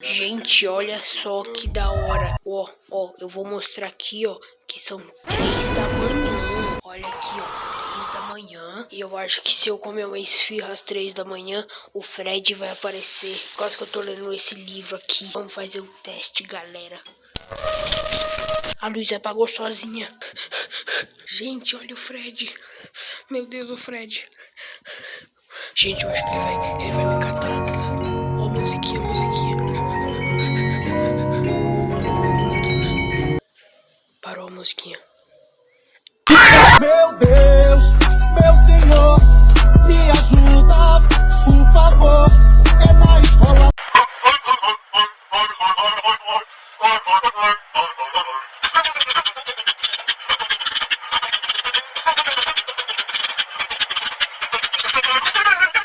Gente, olha só que da hora. Ó, ó, eu vou mostrar aqui, ó, que são três da manhã. Olha aqui, ó, três da manhã. E eu acho que se eu comer uma esfirra às três da manhã, o Fred vai aparecer. Quase que eu tô lendo esse livro aqui. Vamos fazer o teste, galera. A luz apagou sozinha. Gente, olha o Fred. Meu Deus, o Fred. Gente, eu acho que ele vai, ele vai me catar. Parou a musiquinha. Meu Deus, meu Senhor, me ajuda, por favor. É na escola.